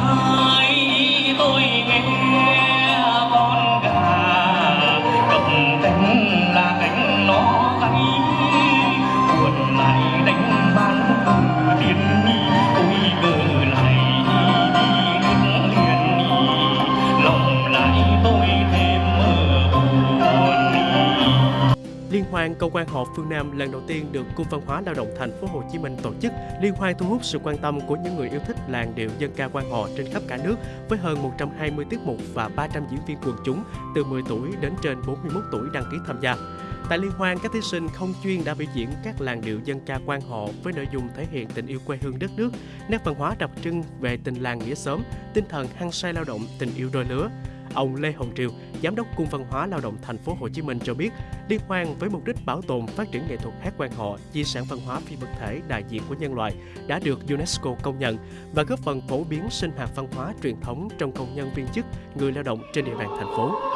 heart. Hoan câu quan họ phương Nam lần đầu tiên được Cung văn hóa lao động thành phố Hồ Chí Minh tổ chức. Liên hoan thu hút sự quan tâm của những người yêu thích làn điệu dân ca quan họ trên khắp cả nước với hơn 120 tiết mục và 300 diễn viên quần chúng từ 10 tuổi đến trên 41 tuổi đăng ký tham gia. Tại liên hoan, các thí sinh không chuyên đã biểu diễn các làn điệu dân ca quan họ với nội dung thể hiện tình yêu quê hương đất nước, nét văn hóa đặc trưng về tình làng nghĩa xóm, tinh thần hăng say lao động, tình yêu đôi lứa. Ông Lê Hồng Triều, Giám đốc Cung văn hóa lao động thành phố Hồ Chí Minh cho biết, liên hoan với mục đích bảo tồn phát triển nghệ thuật hát quan họ, di sản văn hóa phi vật thể đại diện của nhân loại đã được UNESCO công nhận và góp phần phổ biến sinh hoạt văn hóa truyền thống trong công nhân viên chức, người lao động trên địa bàn thành phố.